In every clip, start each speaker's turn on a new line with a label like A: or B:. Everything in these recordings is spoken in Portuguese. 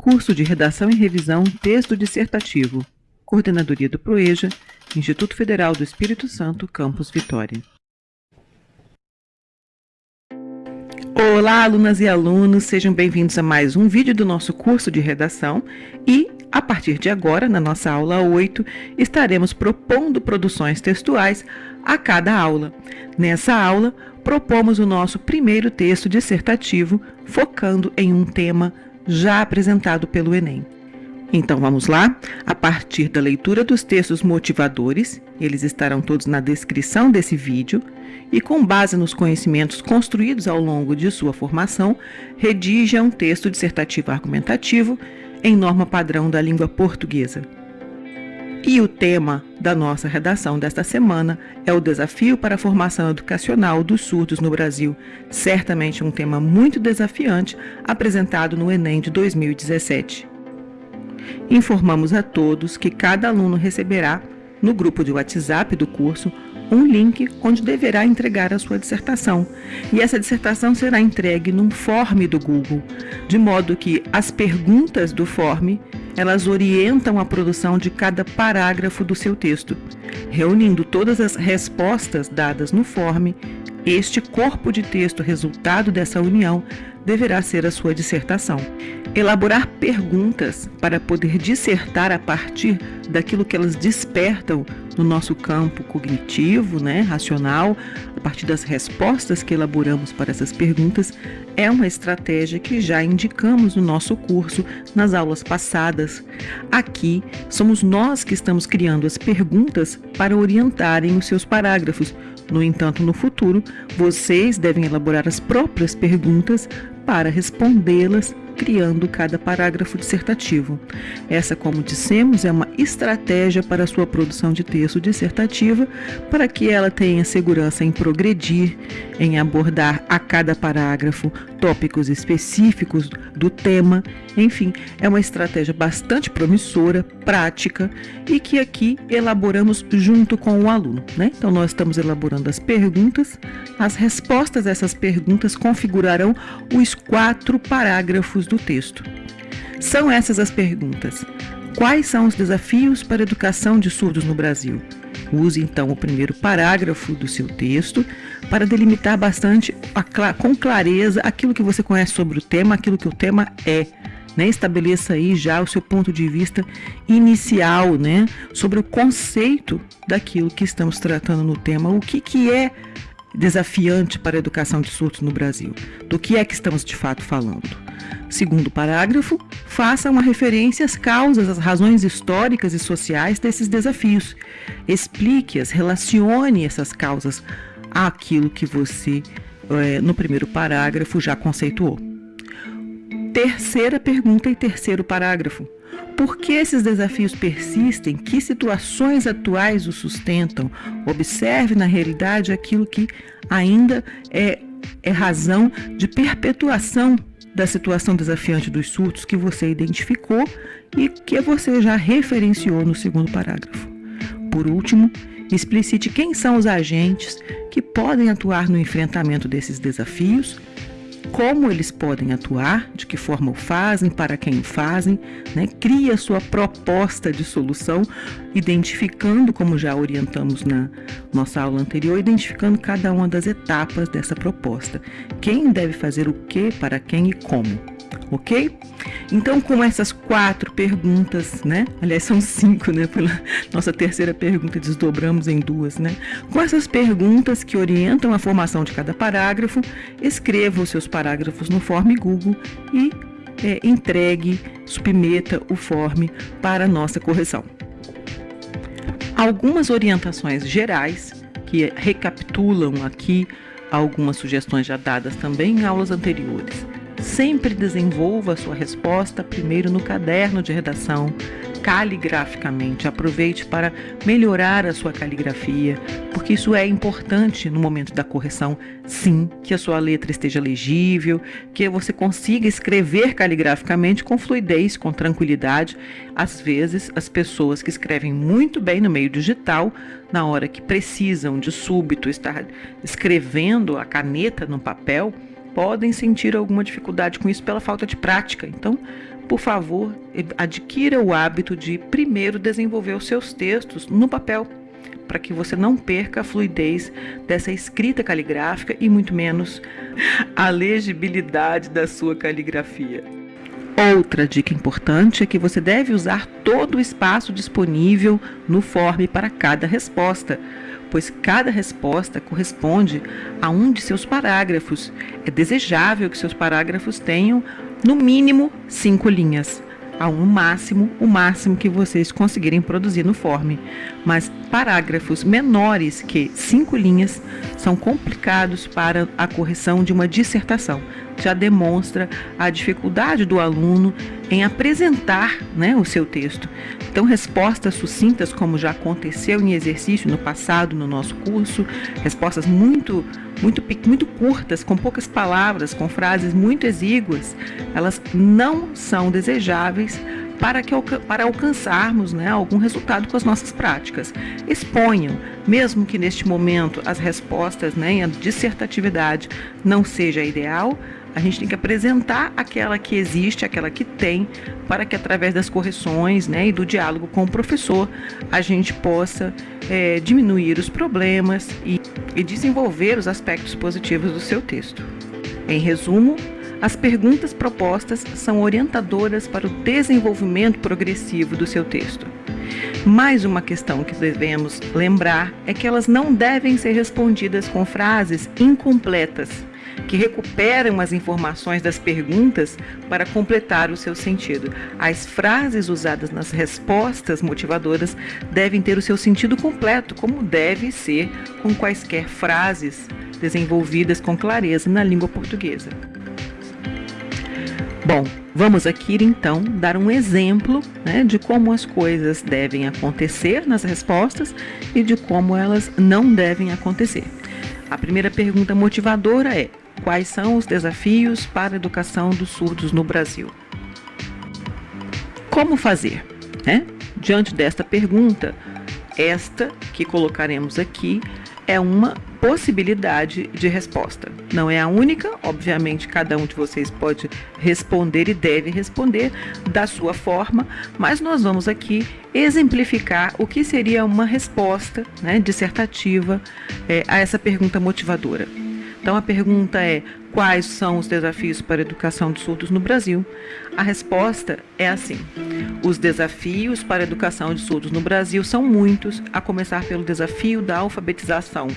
A: Curso de Redação e Revisão Texto Dissertativo. Coordenadoria do PROEJA, Instituto Federal do Espírito Santo, Campus Vitória. Olá, alunas e alunos, sejam bem-vindos a mais um vídeo do nosso curso de redação e, a partir de agora, na nossa aula 8, estaremos propondo produções textuais a cada aula. Nessa aula, propomos o nosso primeiro texto dissertativo, focando em um tema já apresentado pelo Enem. Então vamos lá? A partir da leitura dos textos motivadores, eles estarão todos na descrição desse vídeo, e com base nos conhecimentos construídos ao longo de sua formação, redija um texto dissertativo argumentativo em norma padrão da língua portuguesa. E o tema da nossa redação desta semana é o desafio para a formação educacional dos surdos no Brasil. Certamente um tema muito desafiante apresentado no Enem de 2017. Informamos a todos que cada aluno receberá, no grupo de WhatsApp do curso, um link onde deverá entregar a sua dissertação. E essa dissertação será entregue num form do Google, de modo que as perguntas do form elas orientam a produção de cada parágrafo do seu texto, reunindo todas as respostas dadas no form. Este corpo de texto resultado dessa união deverá ser a sua dissertação. Elaborar perguntas para poder dissertar a partir daquilo que elas despertam no nosso campo cognitivo, né, racional, a partir das respostas que elaboramos para essas perguntas, é uma estratégia que já indicamos no nosso curso nas aulas passadas. Aqui somos nós que estamos criando as perguntas para orientarem os seus parágrafos. No entanto, no futuro, vocês devem elaborar as próprias perguntas para respondê-las criando cada parágrafo dissertativo. Essa, como dissemos, é uma estratégia para a sua produção de texto dissertativa, para que ela tenha segurança em progredir, em abordar a cada parágrafo tópicos específicos do tema. Enfim, é uma estratégia bastante promissora, prática e que aqui elaboramos junto com o aluno. Né? Então, nós estamos elaborando as perguntas, as respostas a essas perguntas configurarão os quatro parágrafos do texto. São essas as perguntas. Quais são os desafios para a educação de surdos no Brasil? Use então o primeiro parágrafo do seu texto para delimitar bastante com clareza aquilo que você conhece sobre o tema, aquilo que o tema é. Né? Estabeleça aí já o seu ponto de vista inicial né? sobre o conceito daquilo que estamos tratando no tema, o que, que é desafiante para a educação de surdos no Brasil, do que é que estamos de fato falando. Segundo parágrafo, faça uma referência às causas, às razões históricas e sociais desses desafios. Explique-as, relacione essas causas àquilo que você, é, no primeiro parágrafo, já conceituou. Terceira pergunta e terceiro parágrafo. Por que esses desafios persistem? Que situações atuais os sustentam? Observe na realidade aquilo que ainda é, é razão de perpetuação da situação desafiante dos surtos que você identificou e que você já referenciou no segundo parágrafo. Por último, explicite quem são os agentes que podem atuar no enfrentamento desses desafios como eles podem atuar, de que forma o fazem, para quem o fazem, né? cria sua proposta de solução, identificando, como já orientamos na nossa aula anterior, identificando cada uma das etapas dessa proposta. Quem deve fazer o que, para quem e como ok? Então, com essas quatro perguntas, né? Aliás, são cinco, né? Pela nossa terceira pergunta, desdobramos em duas, né? Com essas perguntas que orientam a formação de cada parágrafo, escreva os seus parágrafos no Form Google e é, entregue, submeta o form para nossa correção. Algumas orientações gerais que recapitulam aqui algumas sugestões já dadas também em aulas anteriores. Sempre desenvolva a sua resposta primeiro no caderno de redação, caligraficamente. Aproveite para melhorar a sua caligrafia, porque isso é importante no momento da correção. Sim, que a sua letra esteja legível, que você consiga escrever caligraficamente com fluidez, com tranquilidade. Às vezes, as pessoas que escrevem muito bem no meio digital, na hora que precisam de súbito estar escrevendo a caneta no papel, podem sentir alguma dificuldade com isso pela falta de prática. Então, por favor, adquira o hábito de primeiro desenvolver os seus textos no papel, para que você não perca a fluidez dessa escrita caligráfica e muito menos a legibilidade da sua caligrafia. Outra dica importante é que você deve usar todo o espaço disponível no form para cada resposta, pois cada resposta corresponde a um de seus parágrafos. É desejável que seus parágrafos tenham, no mínimo, cinco linhas a um máximo, o máximo que vocês conseguirem produzir no form. Mas parágrafos menores que cinco linhas são complicados para a correção de uma dissertação. Já demonstra a dificuldade do aluno em apresentar né, o seu texto. Então, respostas sucintas, como já aconteceu em exercício no passado no nosso curso, respostas muito muito, muito curtas, com poucas palavras, com frases muito exíguas, elas não são desejáveis para, que, para alcançarmos né, algum resultado com as nossas práticas. Exponham, mesmo que neste momento as respostas, né, a dissertatividade não seja ideal, a gente tem que apresentar aquela que existe, aquela que tem, para que através das correções né, e do diálogo com o professor a gente possa é, diminuir os problemas e, e desenvolver os aspectos positivos do seu texto. Em resumo, as perguntas propostas são orientadoras para o desenvolvimento progressivo do seu texto. Mais uma questão que devemos lembrar é que elas não devem ser respondidas com frases incompletas que recuperam as informações das perguntas para completar o seu sentido. As frases usadas nas respostas motivadoras devem ter o seu sentido completo, como deve ser com quaisquer frases desenvolvidas com clareza na língua portuguesa. Bom, vamos aqui então dar um exemplo né, de como as coisas devem acontecer nas respostas e de como elas não devem acontecer. A primeira pergunta motivadora é: Quais são os desafios para a educação dos surdos no Brasil? Como fazer? Né? Diante desta pergunta, esta que colocaremos aqui é uma possibilidade de resposta. Não é a única, obviamente, cada um de vocês pode responder e deve responder da sua forma, mas nós vamos aqui exemplificar o que seria uma resposta né, dissertativa é, a essa pergunta motivadora. Então a pergunta é: quais são os desafios para a educação dos surdos no Brasil? A resposta é assim: os desafios para a educação de surdos no Brasil são muitos, a começar pelo desafio da alfabetização.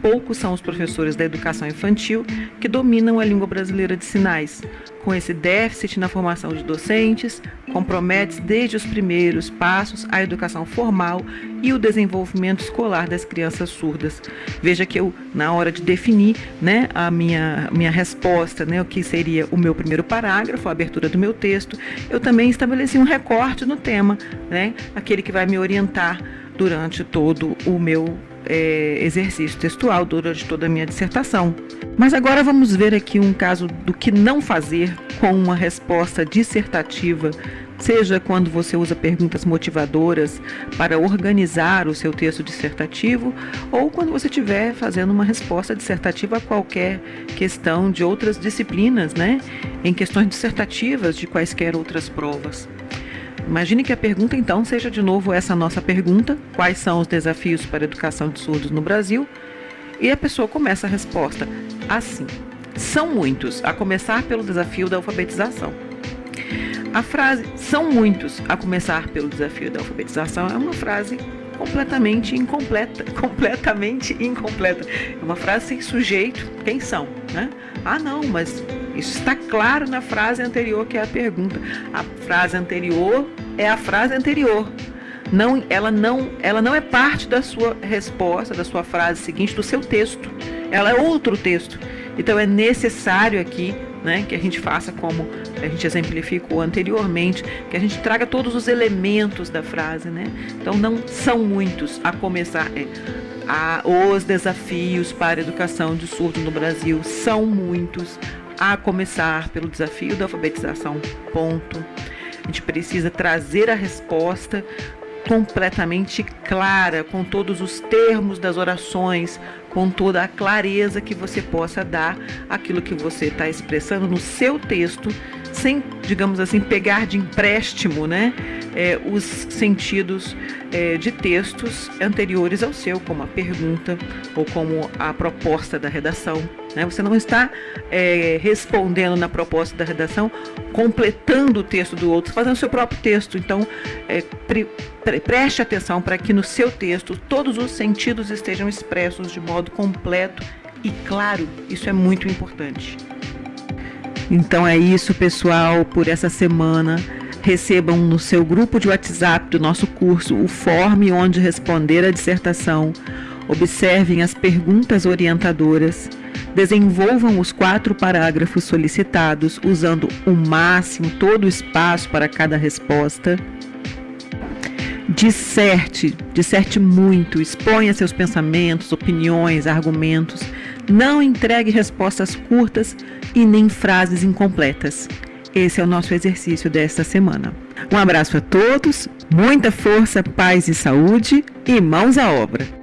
A: Poucos são os professores da educação infantil que dominam a língua brasileira de sinais. Com esse déficit na formação de docentes, compromete desde os primeiros passos a educação formal e o desenvolvimento escolar das crianças surdas. Veja que eu, na hora de definir né, a minha, minha resposta, né, o que seria o meu primeiro parágrafo, a abertura do meu texto, eu também estabeleci um recorte no tema, né, aquele que vai me orientar durante todo o meu é, exercício textual durante toda a minha dissertação. Mas agora vamos ver aqui um caso do que não fazer com uma resposta dissertativa, seja quando você usa perguntas motivadoras para organizar o seu texto dissertativo, ou quando você estiver fazendo uma resposta dissertativa a qualquer questão de outras disciplinas, né? Em questões dissertativas de quaisquer outras provas. Imagine que a pergunta então seja de novo essa nossa pergunta: quais são os desafios para a educação de surdos no Brasil? E a pessoa começa a resposta assim: são muitos, a começar pelo desafio da alfabetização. A frase são muitos, a começar pelo desafio da alfabetização, é uma frase completamente incompleta, completamente incompleta. É uma frase sem sujeito, quem são, né? Ah, não, mas isso está claro na frase anterior, que é a pergunta. A frase anterior é a frase anterior. Não, ela, não, ela não é parte da sua resposta, da sua frase seguinte, do seu texto. Ela é outro texto. Então é necessário aqui né, que a gente faça como a gente exemplificou anteriormente, que a gente traga todos os elementos da frase. Né? Então não são muitos a começar. É, a, os desafios para a educação de surdo no Brasil são muitos a começar pelo desafio da alfabetização. Ponto. A gente precisa trazer a resposta completamente clara, com todos os termos das orações, com toda a clareza que você possa dar aquilo que você está expressando no seu texto, sem, digamos assim, pegar de empréstimo né, é, os sentidos é, de textos anteriores ao seu, como a pergunta ou como a proposta da redação. Né? Você não está é, respondendo na proposta da redação, completando o texto do outro, fazendo seu próprio texto. Então, é, pre, pre, preste atenção para que no seu texto todos os sentidos estejam expressos de modo completo e claro. Isso é muito importante. Então é isso, pessoal, por essa semana. Recebam no seu grupo de WhatsApp do nosso curso o form onde responder a dissertação. Observem as perguntas orientadoras. Desenvolvam os quatro parágrafos solicitados, usando o máximo todo o espaço para cada resposta. Disserte, disserte muito, exponha seus pensamentos, opiniões, argumentos. Não entregue respostas curtas e nem frases incompletas. Esse é o nosso exercício desta semana. Um abraço a todos, muita força, paz e saúde e mãos à obra!